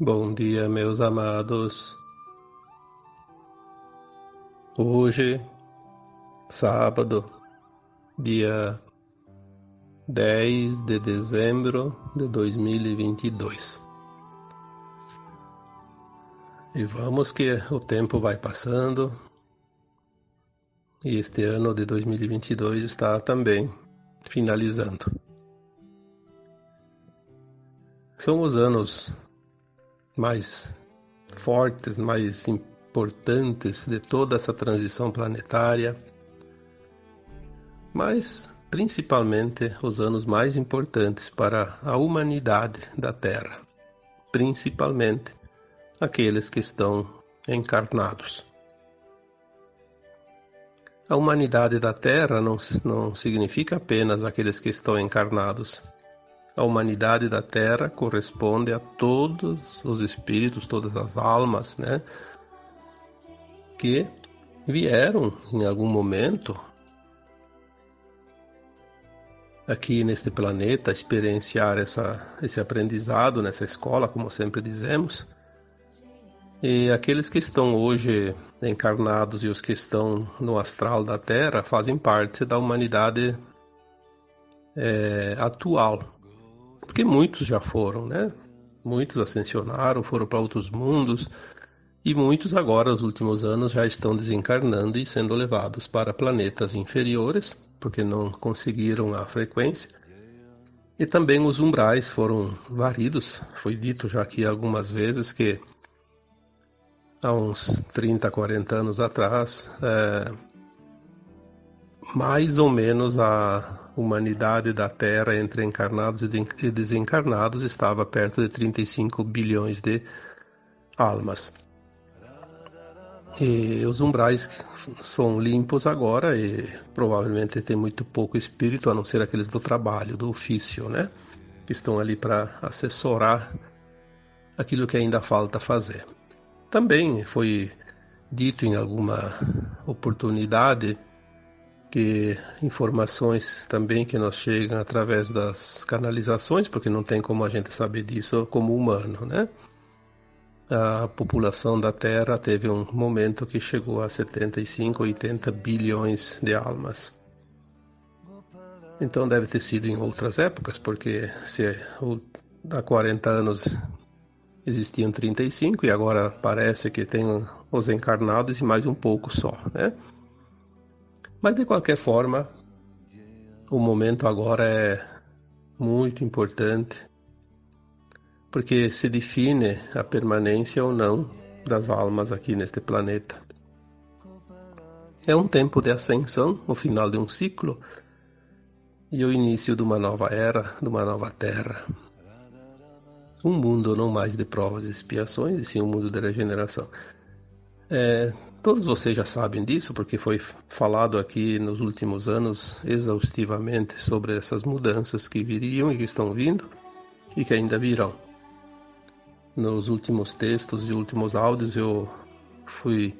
Bom dia, meus amados. Hoje, sábado, dia 10 de dezembro de 2022. E vamos que o tempo vai passando e este ano de 2022 está também finalizando. São os anos mais fortes, mais importantes de toda essa transição planetária, mas principalmente os anos mais importantes para a humanidade da Terra, principalmente aqueles que estão encarnados. A humanidade da Terra não, não significa apenas aqueles que estão encarnados, a humanidade da Terra corresponde a todos os espíritos, todas as almas, né? Que vieram em algum momento aqui neste planeta experienciar essa, esse aprendizado nessa escola, como sempre dizemos. E aqueles que estão hoje encarnados e os que estão no astral da Terra fazem parte da humanidade é, atual, porque muitos já foram, né? Muitos ascensionaram, foram para outros mundos, e muitos agora, nos últimos anos, já estão desencarnando e sendo levados para planetas inferiores, porque não conseguiram a frequência. E também os umbrais foram varidos. Foi dito já aqui algumas vezes que há uns 30, 40 anos atrás, é, mais ou menos a humanidade da Terra entre encarnados e desencarnados estava perto de 35 bilhões de almas. E os umbrais são limpos agora e provavelmente tem muito pouco espírito, a não ser aqueles do trabalho, do ofício, né? Que estão ali para assessorar aquilo que ainda falta fazer. Também foi dito em alguma oportunidade que informações também que nos chegam através das canalizações, porque não tem como a gente saber disso como humano, né? A população da Terra teve um momento que chegou a 75, 80 bilhões de almas. Então deve ter sido em outras épocas, porque se há 40 anos existiam 35 e agora parece que tem os encarnados e mais um pouco só, né? Mas de qualquer forma, o momento agora é muito importante, porque se define a permanência ou não das almas aqui neste planeta. É um tempo de ascensão, o final de um ciclo e o início de uma nova era, de uma nova terra. Um mundo não mais de provas e expiações, e sim um mundo de regeneração. É, Todos vocês já sabem disso, porque foi falado aqui nos últimos anos exaustivamente sobre essas mudanças que viriam e que estão vindo e que ainda virão. Nos últimos textos e últimos áudios eu fui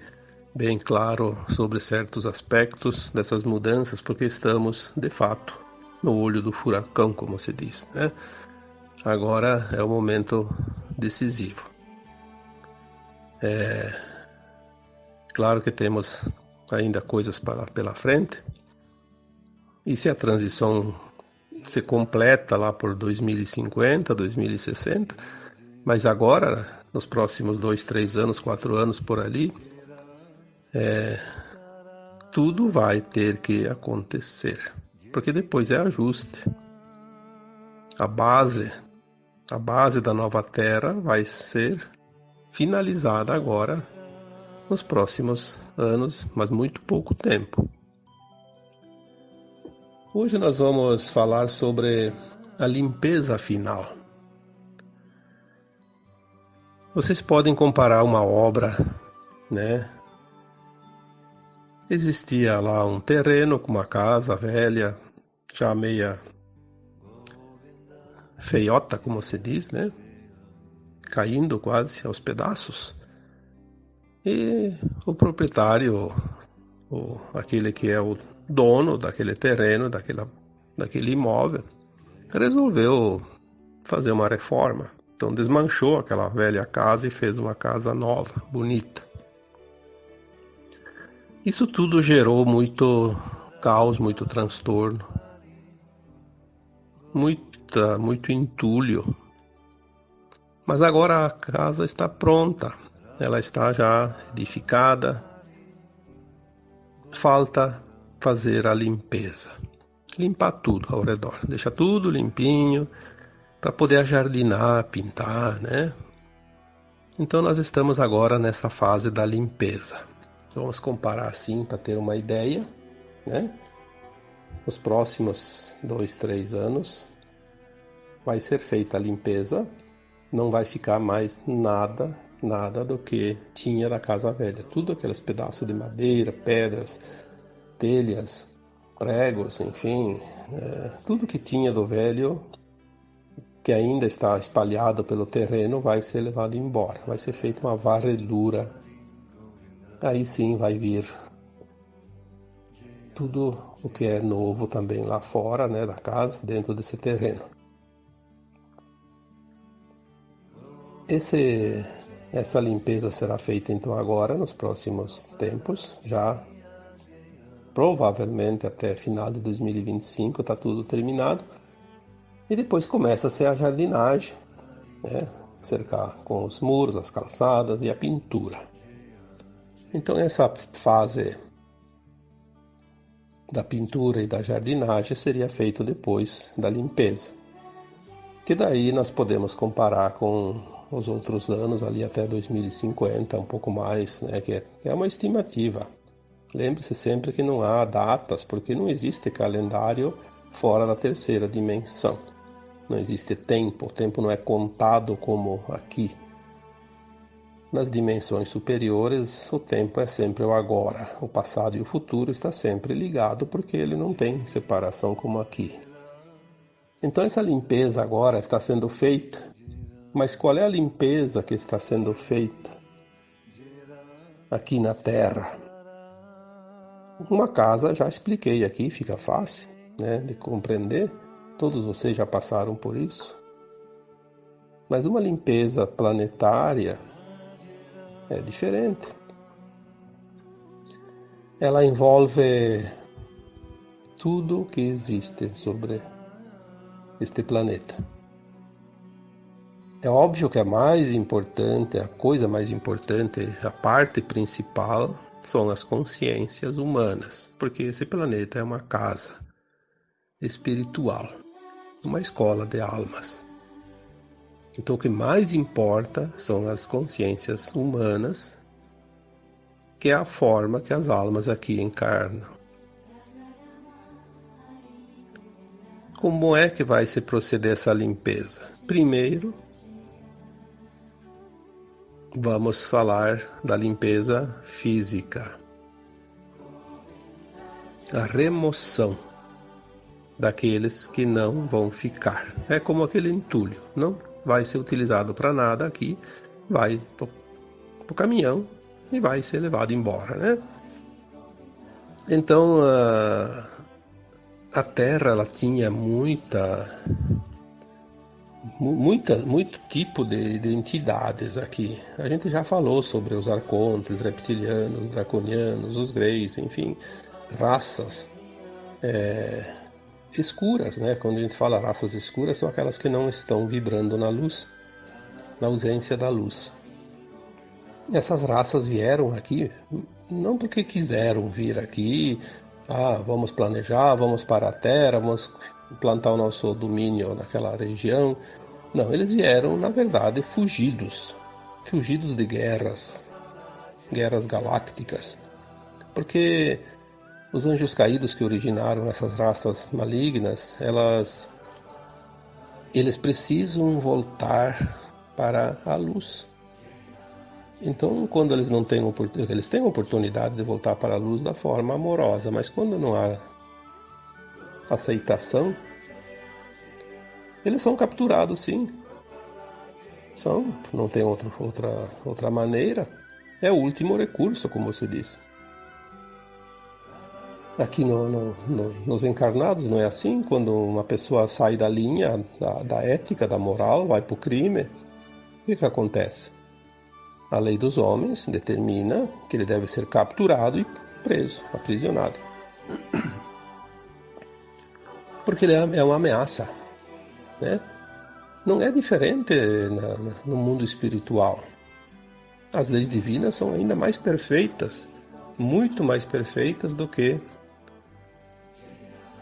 bem claro sobre certos aspectos dessas mudanças, porque estamos, de fato, no olho do furacão, como se diz. Né? Agora é o momento decisivo. É, Claro que temos ainda coisas para, pela frente. E se a transição se completa lá por 2050, 2060, mas agora, nos próximos dois, três anos, quatro anos por ali, é, tudo vai ter que acontecer, porque depois é ajuste. A base, a base da nova Terra vai ser finalizada agora nos próximos anos, mas muito pouco tempo. Hoje nós vamos falar sobre a limpeza final. Vocês podem comparar uma obra, né? Existia lá um terreno com uma casa velha, já meia feiota, como se diz, né? Caindo quase aos pedaços. E o proprietário, o, aquele que é o dono daquele terreno, daquela, daquele imóvel, resolveu fazer uma reforma. Então desmanchou aquela velha casa e fez uma casa nova, bonita. Isso tudo gerou muito caos, muito transtorno, muita, muito entulho. Mas agora a casa está pronta, ela está já edificada. Falta fazer a limpeza, limpar tudo ao redor, deixar tudo limpinho para poder ajardinar, pintar, né? Então nós estamos agora nessa fase da limpeza. Vamos comparar assim para ter uma ideia, né? Nos próximos dois, três anos vai ser feita a limpeza, não vai ficar mais nada, nada do que tinha da casa velha. Tudo aqueles pedaços de madeira, pedras, telhas, pregos, enfim, é, tudo que tinha do velho que ainda está espalhado pelo terreno vai ser levado embora. Vai ser feita uma varredura. Aí sim vai vir tudo o que é novo também lá fora, né, da casa, dentro desse terreno. Esse, essa limpeza será feita então agora, nos próximos tempos, já provavelmente até final de 2025 está tudo terminado. E depois começa-se a jardinagem, né? cercar com os muros, as calçadas e a pintura. Então essa fase da pintura e da jardinagem seria feito depois da limpeza. Que daí nós podemos comparar com os outros anos ali até 2050, um pouco mais, né, que é uma estimativa. Lembre-se sempre que não há datas, porque não existe calendário fora da terceira dimensão. Não existe tempo, o tempo não é contado como aqui. Nas dimensões superiores, o tempo é sempre o agora. O passado e o futuro está sempre ligado porque ele não tem separação como aqui. Então essa limpeza agora está sendo feita. Mas qual é a limpeza que está sendo feita aqui na Terra? Uma casa, já expliquei aqui, fica fácil né, de compreender. Todos vocês já passaram por isso. Mas uma limpeza planetária é diferente. Ela envolve tudo que existe sobre este planeta. É óbvio que a mais importante, a coisa mais importante, a parte principal são as consciências humanas, porque esse planeta é uma casa espiritual, uma escola de almas. Então, o que mais importa são as consciências humanas, que é a forma que as almas aqui encarnam. Como é que vai se proceder essa limpeza? Primeiro, vamos falar da limpeza física. A remoção daqueles que não vão ficar. É como aquele entulho, não vai ser utilizado para nada aqui, vai para o caminhão e vai ser levado embora, né? Então a, a Terra ela tinha muita muita, muito tipo de, de, entidades aqui. A gente já falou sobre os arcontes, reptilianos, draconianos, os greys, enfim, raças é, escuras, né? Quando a gente fala raças escuras, são aquelas que não estão vibrando na luz, na ausência da luz. Essas raças vieram aqui não porque quiseram vir aqui, ah, vamos planejar, vamos para a Terra, vamos plantar o nosso domínio naquela região. Não, eles vieram, na verdade, fugidos, fugidos de guerras, guerras galácticas, porque os anjos caídos que originaram essas raças malignas, elas eles precisam voltar para a luz. Então, quando eles não têm eles têm oportunidade de voltar para a luz da forma amorosa, mas quando não há aceitação, eles são capturados sim. São, não tem outro, outra, outra maneira. É o último recurso, como você disse. Aqui no, no, no, nos encarnados não é assim? Quando uma pessoa sai da linha da, da ética, da moral, vai para o crime, o que, que acontece? A lei dos homens determina que ele deve ser capturado e preso, aprisionado. Porque ele é, é uma ameaça. Né? Não é diferente no mundo espiritual. As leis divinas são ainda mais perfeitas, muito mais perfeitas do que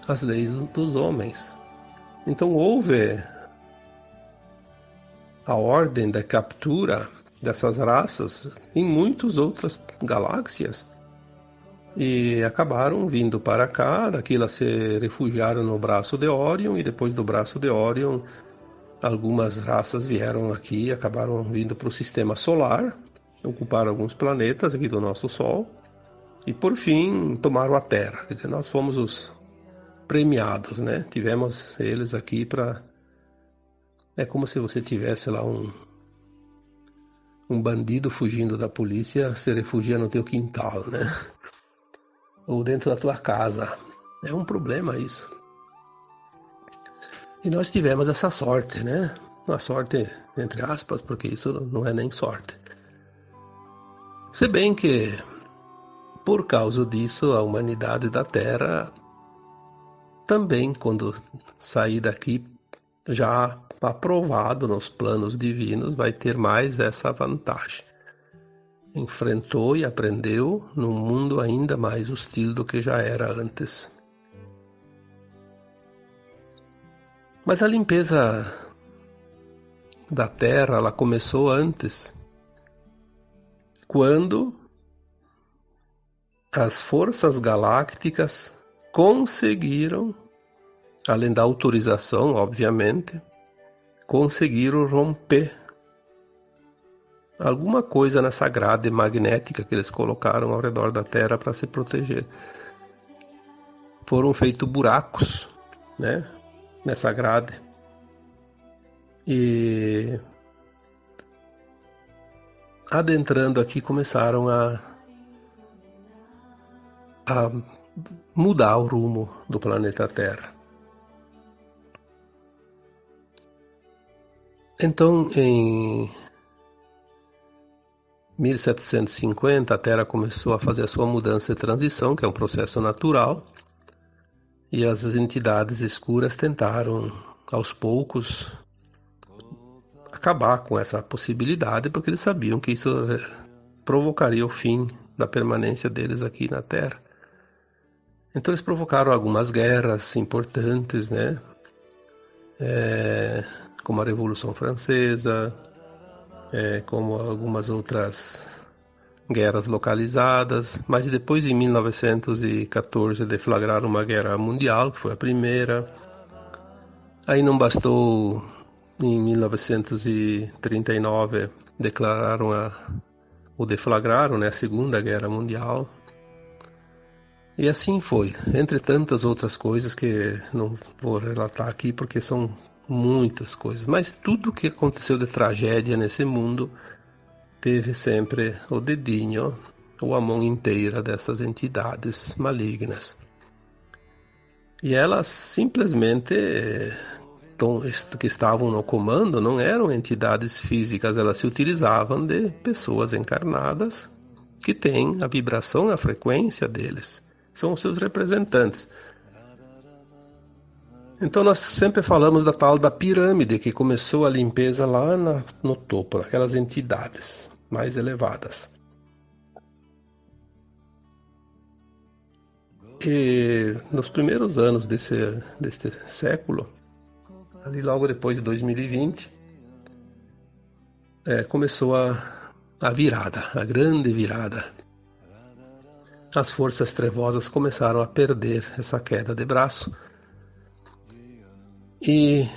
as leis dos homens. Então houve a ordem da captura dessas raças em muitas outras galáxias e acabaram vindo para cá, daqui elas se refugiaram no braço de Orion e depois do braço de Orion algumas raças vieram aqui e acabaram vindo para o sistema solar, ocuparam alguns planetas aqui do nosso Sol e por fim tomaram a Terra. Quer dizer, nós fomos os premiados, né? Tivemos eles aqui para é como se você tivesse lá um um bandido fugindo da polícia se refugia no teu quintal, né? Ou dentro da tua casa. É um problema isso. E nós tivemos essa sorte, né? Uma sorte, entre aspas, porque isso não é nem sorte. Se bem que, por causa disso, a humanidade da Terra também, quando sair daqui, já aprovado nos planos divinos, vai ter mais essa vantagem. Enfrentou e aprendeu num mundo ainda mais hostil do que já era antes. Mas a limpeza da Terra ela começou antes, quando as forças galácticas conseguiram, além da autorização, obviamente, conseguiram romper alguma coisa nessa grade magnética que eles colocaram ao redor da Terra para se proteger. Foram feitos buracos, né, nessa grade. E adentrando aqui começaram a, a mudar o rumo do planeta Terra. Então, em 1750, a Terra começou a fazer a sua mudança de transição, que é um processo natural, e as entidades escuras tentaram, aos poucos, acabar com essa possibilidade, porque eles sabiam que isso provocaria o fim da permanência deles aqui na Terra. Então eles provocaram algumas guerras importantes, né? É, como a Revolução Francesa, é, como algumas outras guerras localizadas, mas depois em 1914 deflagraram uma guerra mundial, que foi a primeira. Aí não bastou, em 1939 declararam a, ou deflagraram né, a Segunda Guerra Mundial. E assim foi, entre tantas outras coisas que não vou relatar aqui porque são muitas coisas, mas tudo que aconteceu de tragédia nesse mundo teve sempre o dedinho ou a mão inteira dessas entidades malignas. E elas simplesmente que estavam no comando não eram entidades físicas, elas se utilizavam de pessoas encarnadas que têm a vibração a frequência deles. São seus representantes. Então nós sempre falamos da tal da pirâmide que começou a limpeza lá na, no topo, naquelas entidades mais elevadas. E nos primeiros anos desse, desse século, ali logo depois de 2020, é, começou a, a virada, a grande virada. As forças trevosas começaram a perder essa queda de braço e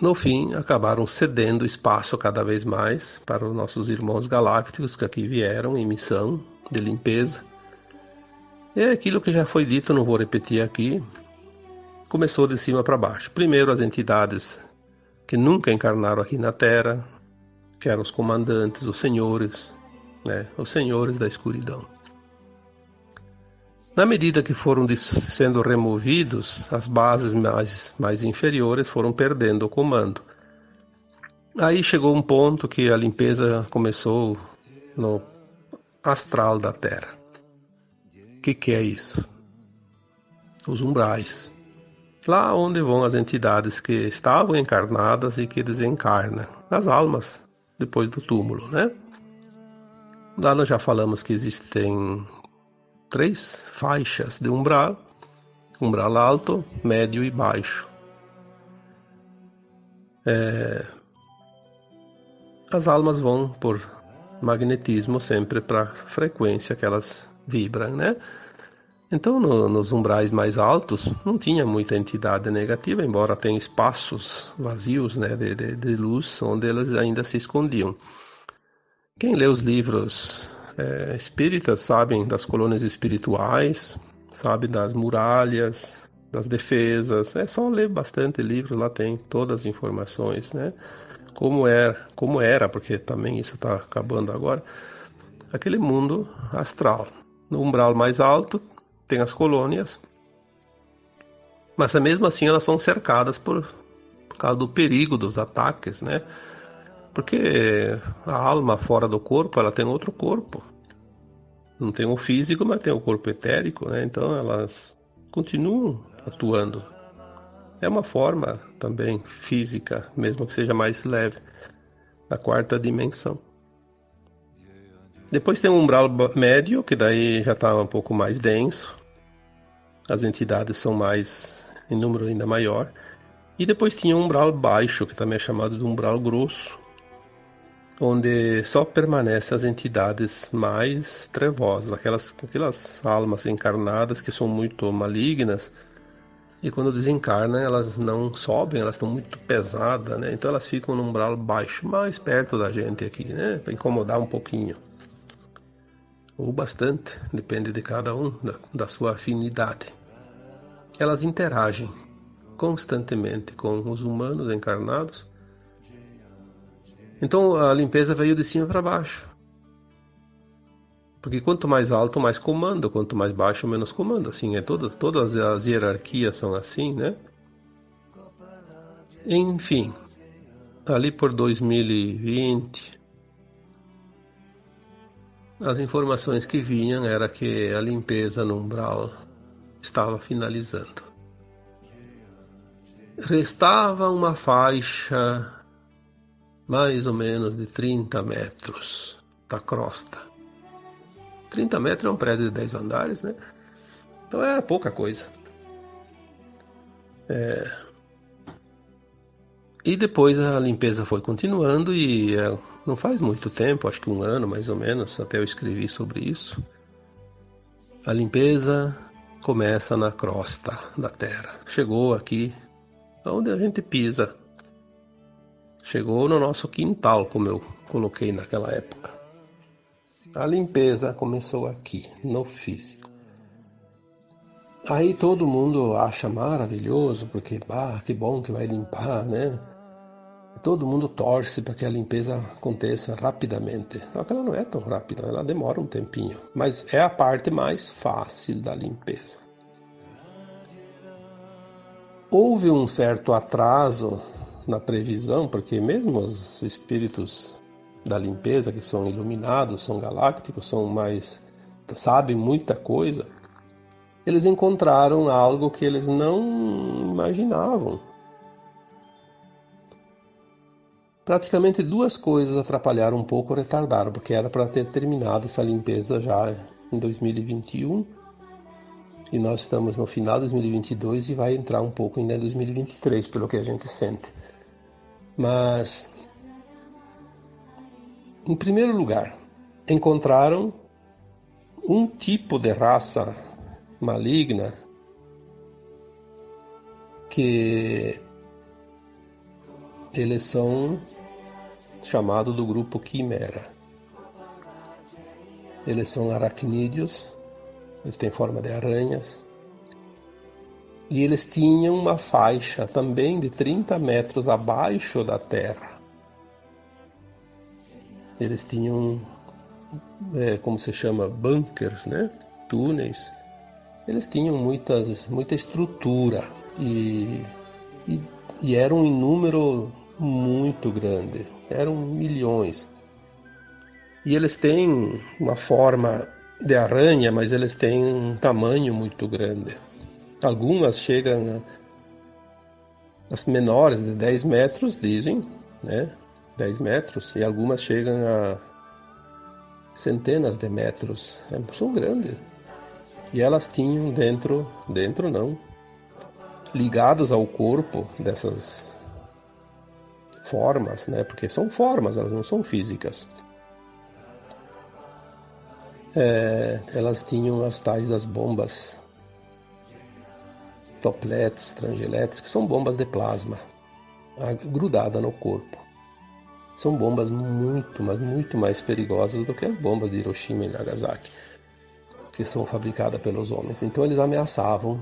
no fim acabaram cedendo espaço cada vez mais para os nossos irmãos galácticos que aqui vieram em missão de limpeza. É aquilo que já foi dito, não vou repetir aqui. Começou de cima para baixo. Primeiro as entidades que nunca encarnaram aqui na Terra, que eram os comandantes, os senhores, né, os senhores da escuridão. Na medida que foram sendo removidos, as bases mais, mais inferiores foram perdendo o comando. Aí chegou um ponto que a limpeza começou no astral da Terra. O que, que é isso? Os umbrais. Lá onde vão as entidades que estavam encarnadas e que desencarnam, as almas depois do túmulo, né? Lá nós já falamos que existem três faixas de umbral: umbral alto, médio e baixo. É... As almas vão por magnetismo sempre para a frequência que elas vibram, né? Então, no, nos umbrais mais altos, não tinha muita entidade negativa, embora tenha espaços vazios né, de, de, de luz onde elas ainda se escondiam. Quem lê os livros é, espíritas sabem das colônias espirituais, sabe das muralhas, das defesas. É só ler bastante livro, lá tem todas as informações, né? Como era, como era, porque também isso está acabando agora. Aquele mundo astral. No umbral mais alto tem as colônias, mas mesmo assim elas são cercadas por, por causa do perigo dos ataques, né? Porque a alma fora do corpo, ela tem outro corpo. Não tem o físico, mas tem o corpo etérico, né? Então elas continuam atuando. É uma forma também física, mesmo que seja mais leve, da quarta dimensão. Depois tem o umbral médio, que daí já está um pouco mais denso. As entidades são mais em número ainda maior. E depois tinha o umbral baixo, que também é chamado de umbral grosso, onde só permanecem as entidades mais trevosas, aquelas, aquelas almas encarnadas que são muito malignas. E quando desencarnam, elas não sobem, elas estão muito pesadas, né? Então elas ficam no umbral baixo, mais perto da gente aqui, né? Para incomodar um pouquinho ou bastante, depende de cada um, da, da sua afinidade. Elas interagem constantemente com os humanos encarnados. Então a limpeza veio de cima para baixo. Porque quanto mais alto, mais comando, quanto mais baixo, menos comando. Assim, é todas, todas as hierarquias são assim, né? Enfim, ali por 2020, as informações que vinham era que a limpeza no umbral estava finalizando. Restava uma faixa mais ou menos de 30 metros da crosta. 30 metros é um prédio de 10 andares, né? Então é pouca coisa. É... E depois a limpeza foi continuando e é, não faz muito tempo, acho que um ano mais ou menos, até eu escrevi sobre isso. A limpeza começa na crosta da Terra. Chegou aqui, onde a gente pisa. Chegou no nosso quintal, como eu coloquei naquela época. A limpeza começou aqui, no físico. Aí todo mundo acha maravilhoso, porque, bah, que bom que vai limpar, né? todo mundo torce para que a limpeza aconteça rapidamente. Só que ela não é tão rápida, ela demora um tempinho. Mas é a parte mais fácil da limpeza. Houve um certo atraso na previsão, porque mesmo os espíritos da limpeza, que são iluminados, são galácticos, são mais. sabem muita coisa, eles encontraram algo que eles não imaginavam Praticamente duas coisas atrapalharam um pouco ou retardaram, porque era para ter terminado essa limpeza já em 2021 e nós estamos no final de 2022 e vai entrar um pouco em 2023, pelo que a gente sente. Mas, em primeiro lugar, encontraram um tipo de raça maligna que eles são chamados do grupo Quimera. Eles são aracnídeos, eles têm forma de aranhas. E eles tinham uma faixa também de 30 metros abaixo da terra. Eles tinham, é, como se chama, bunkers, né? túneis. Eles tinham muitas, muita estrutura e, e, e eram em número muito grande, eram milhões. E eles têm uma forma de aranha, mas eles têm um tamanho muito grande. Algumas chegam as menores de 10 metros, dizem, né? 10 metros, e algumas chegam a centenas de metros. É, são grandes. E elas tinham dentro, dentro não, ligadas ao corpo dessas formas, né? Porque são formas, elas não são físicas. É, elas tinham as tais das bombas toplets, trangiletes, que são bombas de plasma grudada no corpo. São bombas muito, mas muito mais perigosas do que as bombas de Hiroshima e Nagasaki, que são fabricadas pelos homens. Então eles ameaçavam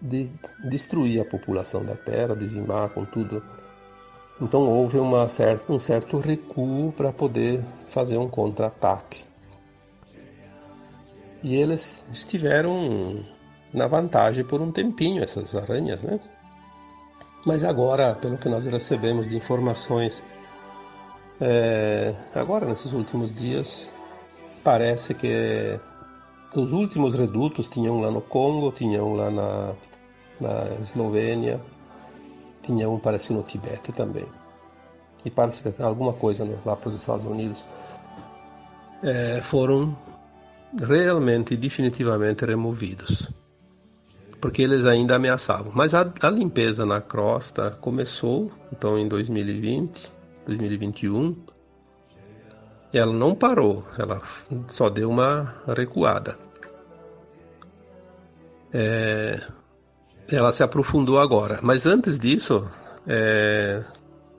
de destruir a população da Terra, dizimar com tudo. Então houve certa, um certo recuo para poder fazer um contra-ataque. E eles estiveram na vantagem por um tempinho, essas aranhas, né? Mas agora, pelo que nós recebemos de informações, é, agora nesses últimos dias, parece que os últimos redutos tinham lá no Congo, tinham lá na, na Eslovênia, tinham parece no Tibete também. E parece que alguma coisa lá para os Estados Unidos é, foram realmente e definitivamente removidos. Porque eles ainda ameaçavam. Mas a, a limpeza na crosta começou, então em 2020, 2021, e ela não parou, ela só deu uma recuada. É, ela se aprofundou agora, mas antes disso, é,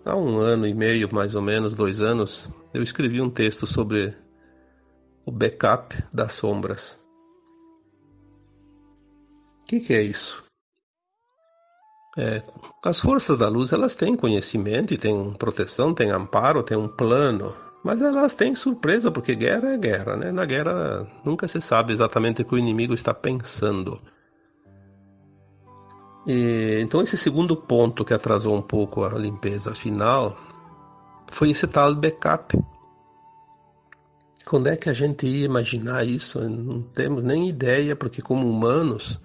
há um ano e meio, mais ou menos, dois anos, eu escrevi um texto sobre o backup das sombras. Que, que, é isso? É, as forças da luz elas têm conhecimento e têm proteção, têm amparo, têm um plano, mas elas têm surpresa porque guerra é guerra, né? Na guerra nunca se sabe exatamente o que o inimigo está pensando. E, então esse segundo ponto que atrasou um pouco a limpeza final foi esse tal backup quando é que a gente ia imaginar isso? Não temos nem ideia, porque como humanos,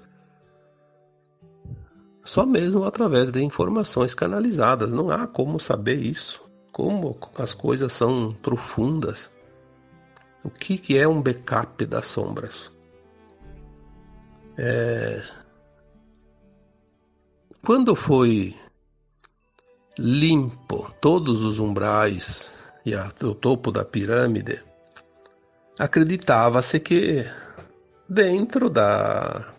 só mesmo através de informações canalizadas, não há como saber isso. Como as coisas são profundas. O que, que é um backup das sombras? É... Quando foi limpo todos os umbrais e o topo da pirâmide, acreditava-se que dentro da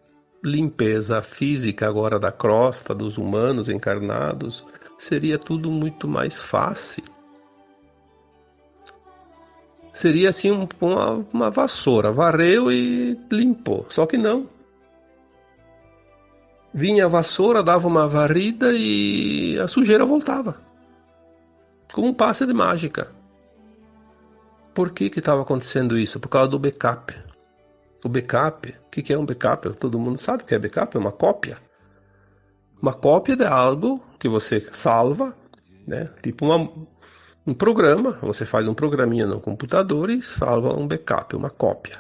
limpeza física agora da crosta dos humanos encarnados seria tudo muito mais fácil. Seria assim um, uma, uma vassoura, varreu e limpou. Só que não. Vinha a vassoura, dava uma varrida e a sujeira voltava. Como um passe de mágica. Por que estava acontecendo isso? Por causa do backup. O backup, que, que é um backup? Todo mundo sabe o que é backup, é uma cópia. Uma cópia de algo que você salva, né? tipo uma, um programa, você faz um programinha no computador e salva um backup, uma cópia.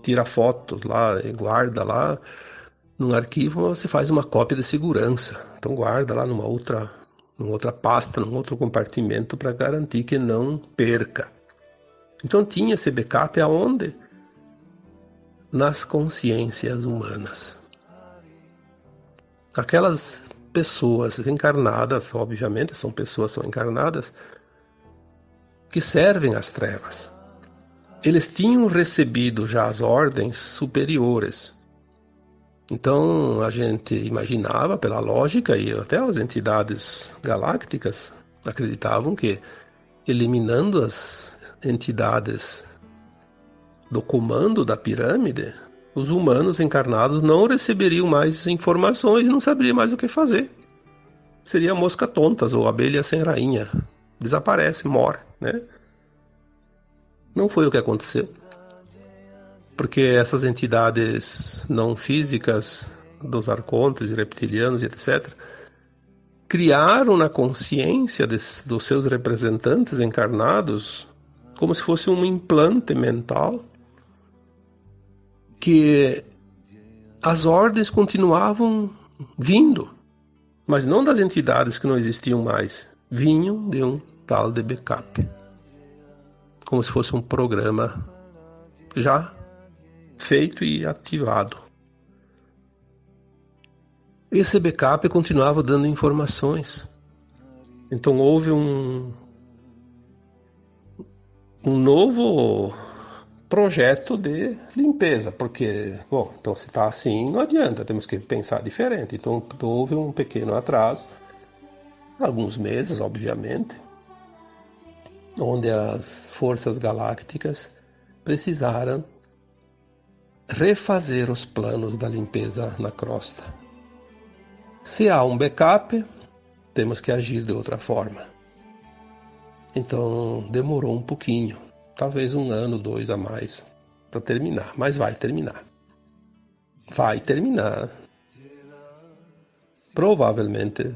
Tira fotos lá e guarda lá num arquivo, você faz uma cópia de segurança. Então guarda lá numa outra, numa outra pasta, num outro compartimento para garantir que não perca. Então tinha esse backup aonde? Nas consciências humanas. Aquelas pessoas encarnadas, obviamente são pessoas são encarnadas, que servem às trevas. Eles tinham recebido já as ordens superiores. Então a gente imaginava, pela lógica, e até as entidades galácticas acreditavam que eliminando as entidades do comando da pirâmide, os humanos encarnados não receberiam mais informações e não saberiam mais o que fazer. Seria mosca tontas ou abelha sem rainha. Desaparece, morre, né? Não foi o que aconteceu. Porque essas entidades não físicas dos arcontes, reptilianos, etc., criaram na consciência dos seus representantes encarnados como se fosse um implante mental que as ordens continuavam vindo, mas não das entidades que não existiam mais, vinham de um tal de backup, como se fosse um programa já feito e ativado. Esse backup continuava dando informações. Então houve um, um novo projeto de limpeza, porque, bom, então se está assim, não adianta, temos que pensar diferente. Então houve um pequeno atraso, alguns meses, obviamente, onde as forças galácticas precisaram refazer os planos da limpeza na crosta. Se há um backup, temos que agir de outra forma. Então demorou um pouquinho, talvez um ano, dois a mais para terminar, mas vai terminar. Vai terminar. Provavelmente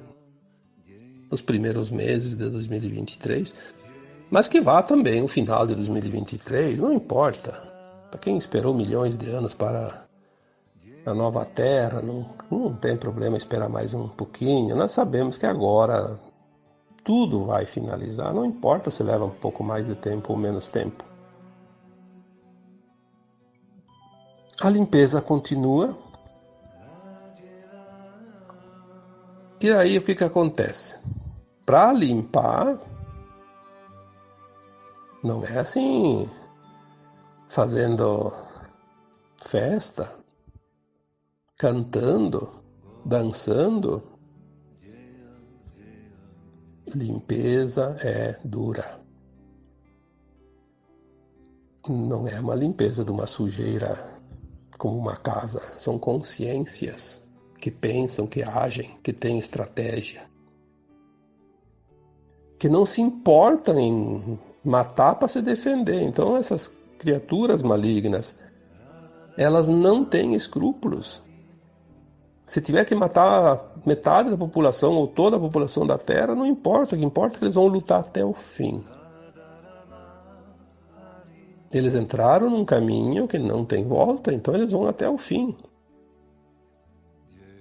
nos primeiros meses de 2023, mas que vá também o final de 2023, não importa. Para quem esperou milhões de anos para a nova Terra, não, não tem problema esperar mais um pouquinho. Nós sabemos que agora tudo vai finalizar, não importa se leva um pouco mais de tempo ou menos tempo. A limpeza continua. E aí o que, que acontece? Para limpar, não é assim fazendo festa, cantando, dançando limpeza é dura. Não é uma limpeza de uma sujeira como uma casa, são consciências que pensam, que agem, que têm estratégia, que não se importam em matar para se defender. Então essas criaturas malignas, elas não têm escrúpulos. Se tiver que matar metade da população ou toda a população da Terra, não importa. O que importa é que eles vão lutar até o fim. Eles entraram num caminho que não tem volta, então eles vão até o fim.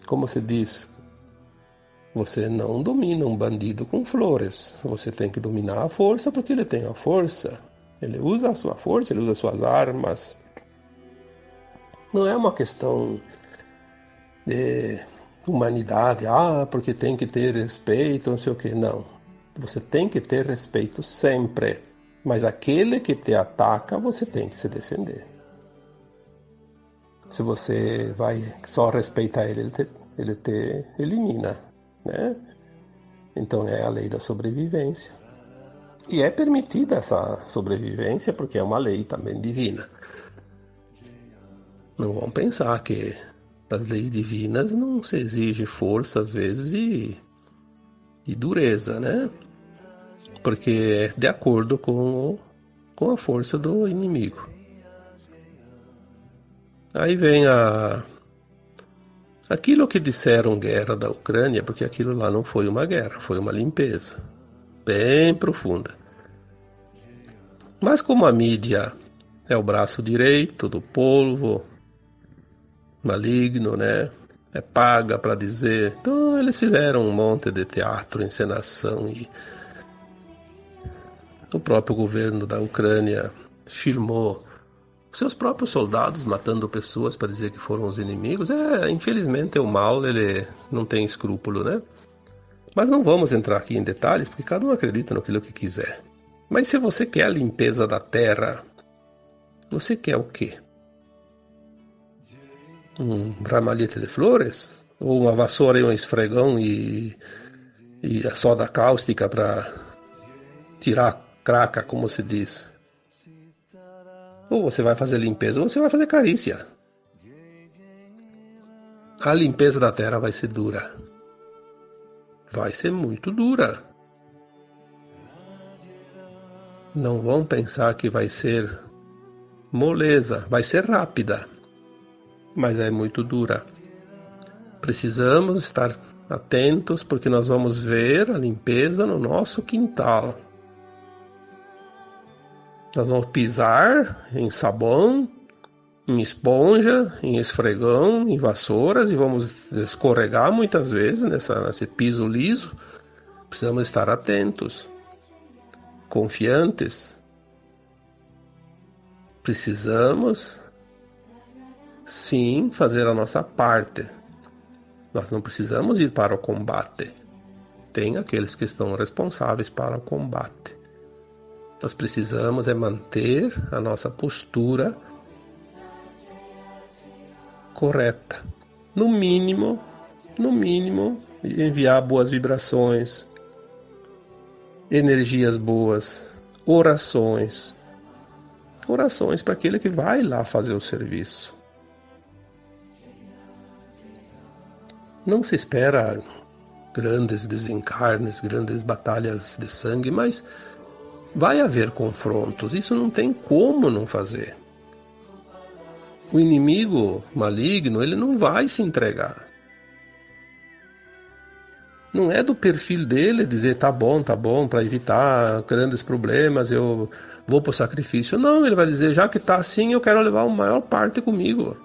Como se diz, você não domina um bandido com flores. Você tem que dominar a força porque ele tem a força. Ele usa a sua força, ele usa as suas armas. Não é uma questão de humanidade, ah, porque tem que ter respeito, não sei o que. Não. Você tem que ter respeito sempre. Mas aquele que te ataca, você tem que se defender. Se você vai só respeitar ele, ele te, ele te elimina, né? Então é a lei da sobrevivência. E é permitida essa sobrevivência porque é uma lei também divina. Não vão pensar que das leis divinas não se exige força às vezes e, e dureza, né? Porque é de acordo com, com a força do inimigo. Aí vem a aquilo que disseram guerra da Ucrânia, porque aquilo lá não foi uma guerra, foi uma limpeza bem profunda. Mas como a mídia é o braço direito do povo, maligno, né? É paga para dizer. Então eles fizeram um monte de teatro, encenação e o próprio governo da Ucrânia filmou seus próprios soldados matando pessoas para dizer que foram os inimigos. É, infelizmente o mal ele não tem escrúpulo, né? Mas não vamos entrar aqui em detalhes porque cada um acredita naquilo que quiser. Mas se você quer a limpeza da terra, você quer o quê? Um ramalhete de flores, ou uma vassoura e um esfregão e, e a soda cáustica para tirar a craca, como se diz. Ou você vai fazer limpeza, ou você vai fazer carícia. A limpeza da terra vai ser dura. Vai ser muito dura. Não vão pensar que vai ser moleza, vai ser rápida mas é muito dura. Precisamos estar atentos, porque nós vamos ver a limpeza no nosso quintal. Nós vamos pisar em sabão, em esponja, em esfregão, em vassouras e vamos escorregar muitas vezes nessa, nesse piso liso. Precisamos estar atentos, confiantes. Precisamos sim fazer a nossa parte. Nós não precisamos ir para o combate. Tem aqueles que estão responsáveis para o combate. Nós precisamos é manter a nossa postura correta. No mínimo, no mínimo, enviar boas vibrações, energias boas, orações. Orações para aquele que vai lá fazer o serviço. Não se espera grandes desencarnes, grandes batalhas de sangue, mas vai haver confrontos. Isso não tem como não fazer o inimigo maligno ele não vai se entregar. Não é do perfil dele dizer tá bom, tá bom, para evitar grandes problemas eu vou para o sacrifício. Não, ele vai dizer já que tá assim eu quero levar a maior parte comigo.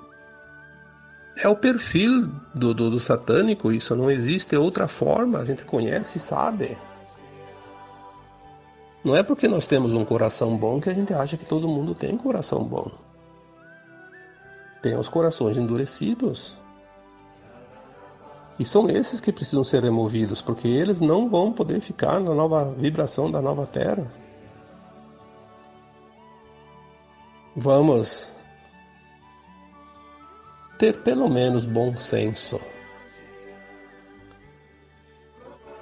É o perfil do, do, do satânico, isso não existe outra forma, a gente conhece e sabe. Não é porque nós temos um coração bom que a gente acha que todo mundo tem coração bom tem os corações endurecidos. E são esses que precisam ser removidos, porque eles não vão poder ficar na nova vibração da nova Terra. Vamos ter pelo menos bom senso.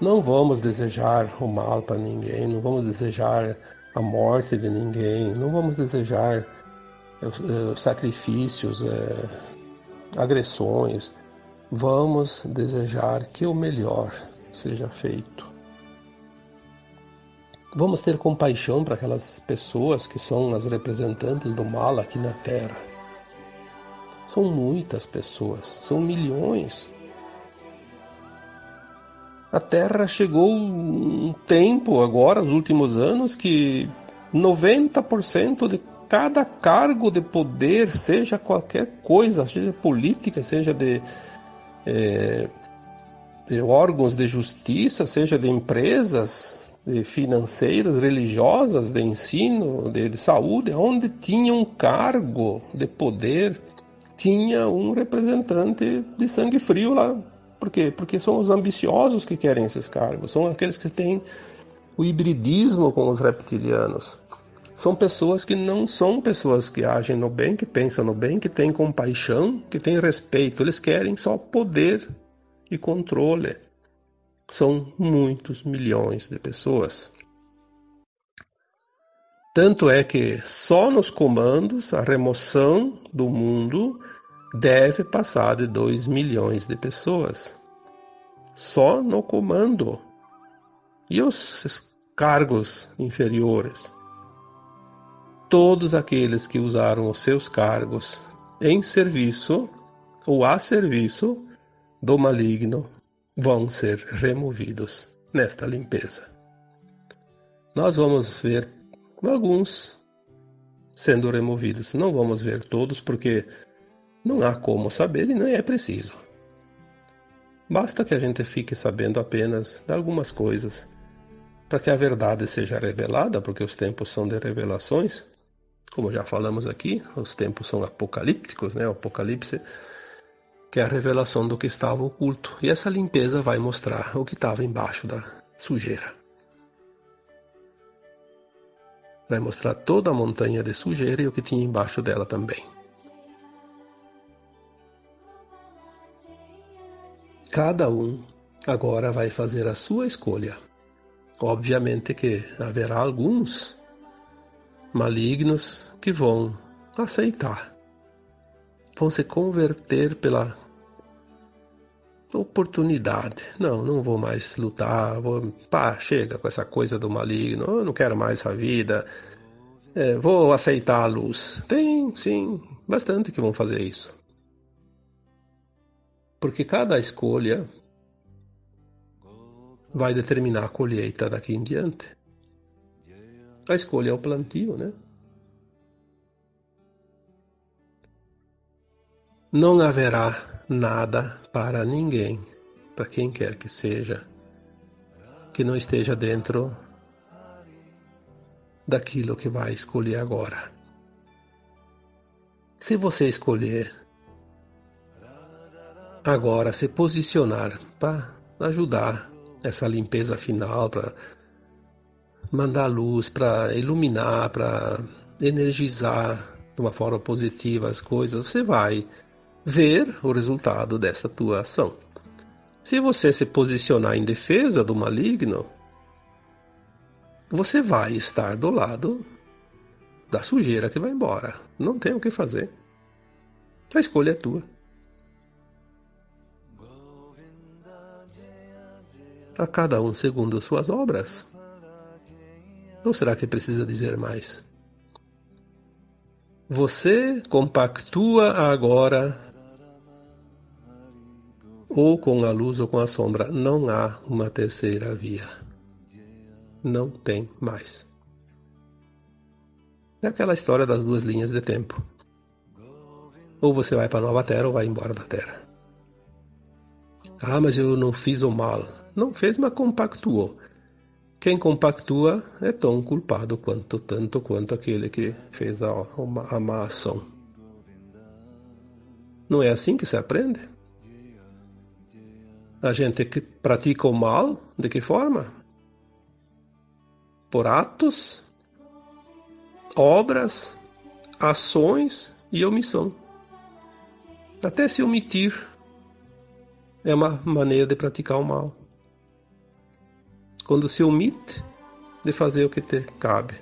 Não vamos desejar o mal para ninguém, não vamos desejar a morte de ninguém, não vamos desejar é, sacrifícios, é, agressões. Vamos desejar que o melhor seja feito. Vamos ter compaixão para aquelas pessoas que são as representantes do mal aqui na Terra. São muitas pessoas, são milhões. A Terra chegou um tempo agora, os últimos anos, que 90% de cada cargo de poder, seja qualquer coisa, seja política, seja de, é, de órgãos de justiça, seja de empresas de financeiras, religiosas, de ensino, de, de saúde, onde tinha um cargo de poder, tinha um representante de sangue frio lá. Por quê? Porque são os ambiciosos que querem esses cargos, são aqueles que têm o hibridismo com os reptilianos são pessoas que não são pessoas que agem no bem, que pensam no bem, que têm compaixão, que têm respeito. Eles querem só poder e controle. São muitos milhões de pessoas. Tanto é que só nos comandos a remoção do mundo deve passar de 2 milhões de pessoas. Só no comando. E os cargos inferiores? todos aqueles que usaram os seus cargos em serviço ou a serviço do maligno vão ser removidos nesta limpeza. Nós vamos ver alguns sendo removidos. Não vamos ver todos porque não há como saber e nem é preciso. Basta que a gente fique sabendo apenas de algumas coisas para que a verdade seja revelada, porque os tempos são de revelações como já falamos aqui, os tempos são apocalípticos, né? O apocalipse que é a revelação do que estava oculto. E essa limpeza vai mostrar o que estava embaixo da sujeira. Vai mostrar toda a montanha de sujeira e o que tinha embaixo dela também. Cada um agora vai fazer a sua escolha. Obviamente que haverá alguns malignos que vão aceitar, vão se converter pela oportunidade. Não, não vou mais lutar, vou, pá, chega com essa coisa do maligno, eu não quero mais essa vida, é, vou aceitar a luz. Tem, sim, bastante que vão fazer isso. Porque cada escolha vai determinar a colheita daqui em diante. A escolha é o plantio, né? Não haverá nada para ninguém, para quem quer que seja, que não esteja dentro daquilo que vai escolher agora. Se você escolher agora se posicionar para ajudar essa limpeza final, para mandar luz, para iluminar, para energizar de uma forma positiva as coisas, você vai ver o resultado dessa tua ação. Se você se posicionar em defesa do maligno, você vai estar do lado da sujeira que vai embora. Não tem o que fazer. A escolha é tua. A cada um segundo suas obras. Ou será que precisa dizer mais? Você compactua agora ou com a luz ou com a sombra. Não há uma terceira via. Não tem mais. É aquela história das duas linhas de tempo. Ou você vai para a nova terra ou vai embora da terra. Ah, mas eu não fiz o mal. Não fez, mas compactuou. Quem compactua é tão culpado quanto tanto quanto aquele que fez a, a má ação. Não é assim que se aprende? A gente pratica o mal, de que forma? Por atos, obras, ações e omissão. Até se omitir é uma maneira de praticar o mal. Quando se omite de fazer o que te cabe.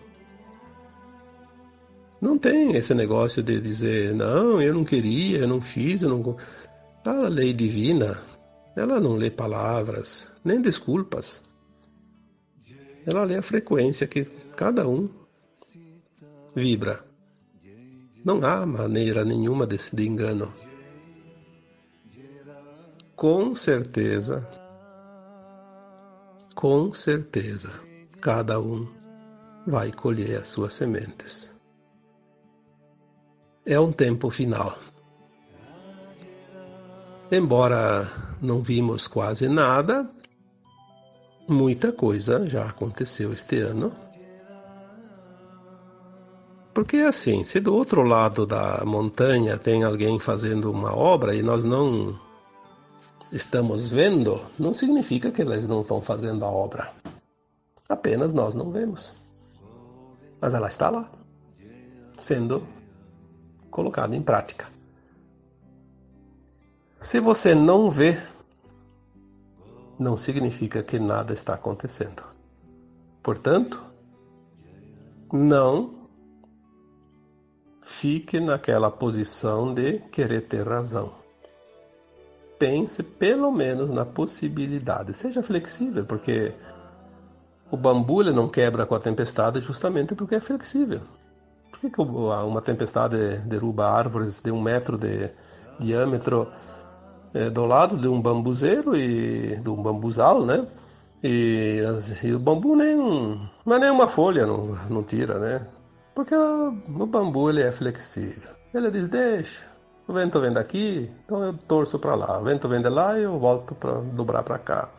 Não tem esse negócio de dizer, não, eu não queria, eu não fiz, eu não. A lei divina ela não lê palavras, nem desculpas. Ela lê a frequência que cada um vibra. Não há maneira nenhuma de, de engano. Com certeza, com certeza, cada um vai colher as suas sementes. É um tempo final. Embora não vimos quase nada, muita coisa já aconteceu este ano. Porque assim, se do outro lado da montanha tem alguém fazendo uma obra e nós não estamos vendo, não significa que eles não estão fazendo a obra. Apenas nós não vemos. Mas ela está lá, sendo colocada em prática. Se você não vê, não significa que nada está acontecendo. Portanto, não fique naquela posição de querer ter razão. Pense pelo menos na possibilidade. Seja flexível, porque o bambu ele não quebra com a tempestade justamente porque é flexível. Por que, que uma tempestade derruba árvores de um metro de diâmetro é, do lado de um bambuzeiro e de um bambuzal, né? E, as, e o bambu nem não é nem uma folha, não, não tira, né? Porque o, o bambu ele é flexível. Ele diz deixa, o vento vem daqui, então eu torço para lá. O vento vem de lá e eu volto para dobrar para cá.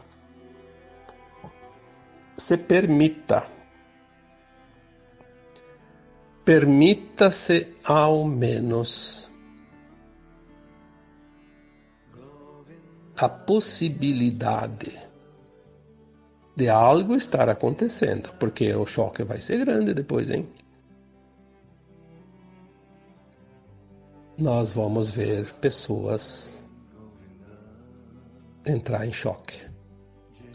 Se permita. Permita-se ao menos a possibilidade de algo estar acontecendo, porque o choque vai ser grande depois, hein? Nós vamos ver pessoas entrar em choque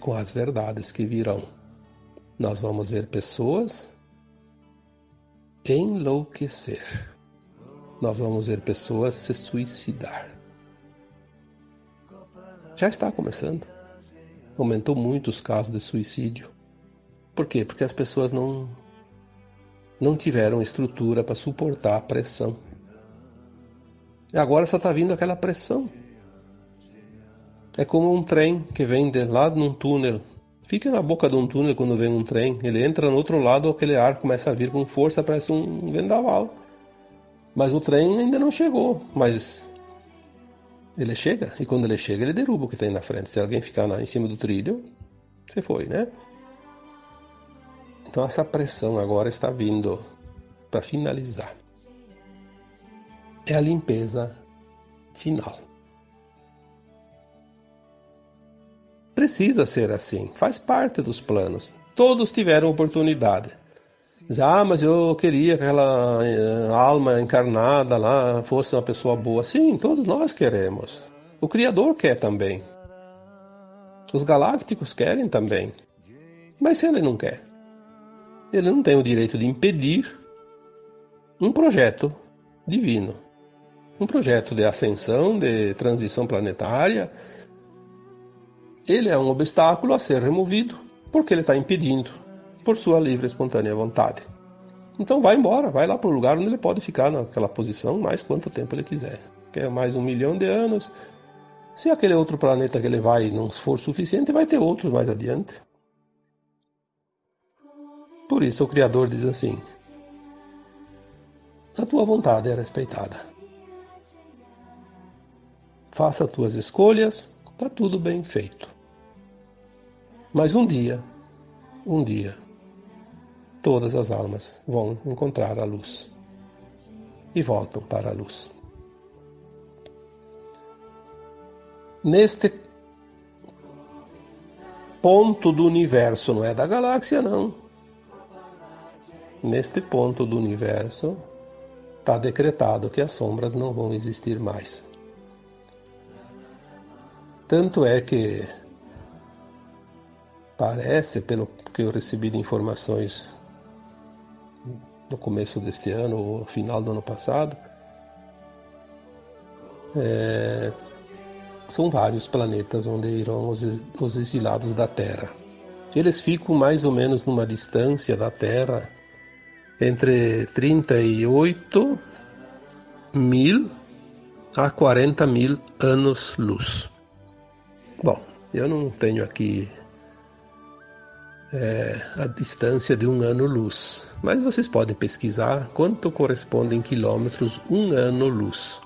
com as verdades que virão. Nós vamos ver pessoas enlouquecer. Nós vamos ver pessoas se suicidar já está começando. Aumentou muito os casos de suicídio. Por quê? Porque as pessoas não não tiveram estrutura para suportar a pressão. E agora só está vindo aquela pressão. É como um trem que vem de lá num túnel Fica na boca de um túnel quando vem um trem. Ele entra no outro lado, aquele ar começa a vir com força, parece um vendaval. Mas o trem ainda não chegou. Mas ele chega, e quando ele chega, ele derruba o que tem na frente. Se alguém ficar na, em cima do trilho, você foi, né? Então essa pressão agora está vindo para finalizar. É a limpeza final. Precisa ser assim, faz parte dos planos. Todos tiveram oportunidade. Já, ah, mas eu queria que aquela eh, alma encarnada lá fosse uma pessoa boa. Sim, todos nós queremos. O Criador quer também. Os galácticos querem também. Mas se ele não quer, ele não tem o direito de impedir um projeto divino. Um projeto de ascensão, de transição planetária, ele é um obstáculo a ser removido porque ele está impedindo por sua livre e espontânea vontade. Então vai embora, vai lá para o lugar onde ele pode ficar naquela posição mais quanto tempo ele quiser. Quer mais um milhão de anos. Se aquele outro planeta que ele vai não for suficiente, vai ter outros mais adiante. Por isso o Criador diz assim: A tua vontade é respeitada. Faça as tuas escolhas, está tudo bem feito. Mas um dia, um dia, todas as almas vão encontrar a luz e voltam para a luz. Neste ponto do universo, não é da galáxia, não. Neste ponto do universo, está decretado que as sombras não vão existir mais. Tanto é que Parece, pelo que eu recebi de informações no começo deste ano ou final do ano passado, é, são vários planetas onde irão os, os exilados da Terra. Eles ficam mais ou menos numa distância da Terra entre 38 mil a 40 mil anos-luz. Bom, eu não tenho aqui é, a distância de um ano-luz. Mas vocês podem pesquisar quanto corresponde em quilômetros um ano-luz.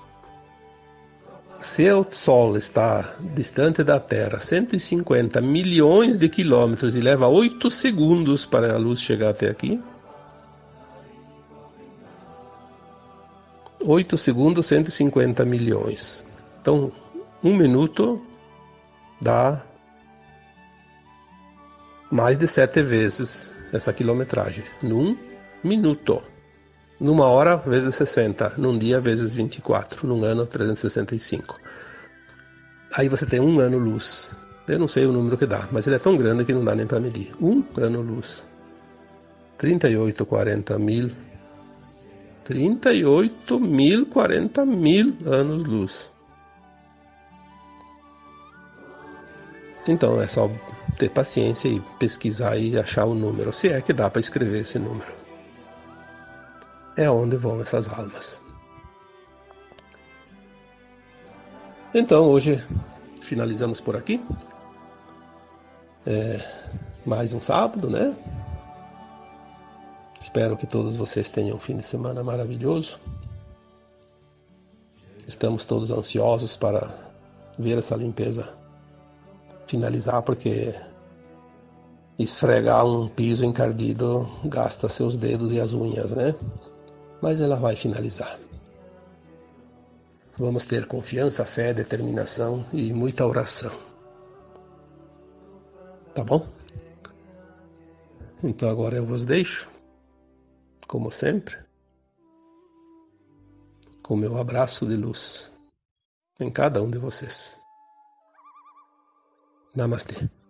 Se o Sol está distante da Terra 150 milhões de quilômetros e leva 8 segundos para a luz chegar até aqui, 8 segundos, 150 milhões. Então, um minuto dá mais de sete vezes essa quilometragem, num minuto. Numa hora, vezes 60. Num dia, vezes 24. Num ano, 365. Aí você tem um ano-luz. Eu não sei o número que dá, mas ele é tão grande que não dá nem para medir. Um ano-luz. 38, 40 mil. 38 mil, 40 mil anos-luz. Então é só ter paciência e pesquisar e achar o número, se é que dá para escrever esse número. É onde vão essas almas. Então hoje finalizamos por aqui. É, mais um sábado, né? Espero que todos vocês tenham um fim de semana maravilhoso. Estamos todos ansiosos para ver essa limpeza finalizar, porque esfregar um piso encardido gasta seus dedos e as unhas, né? Mas ela vai finalizar. Vamos ter confiança, fé, determinação e muita oração. Tá bom? Então agora eu vos deixo, como sempre, com meu abraço de luz em cada um de vocês. ナマステ。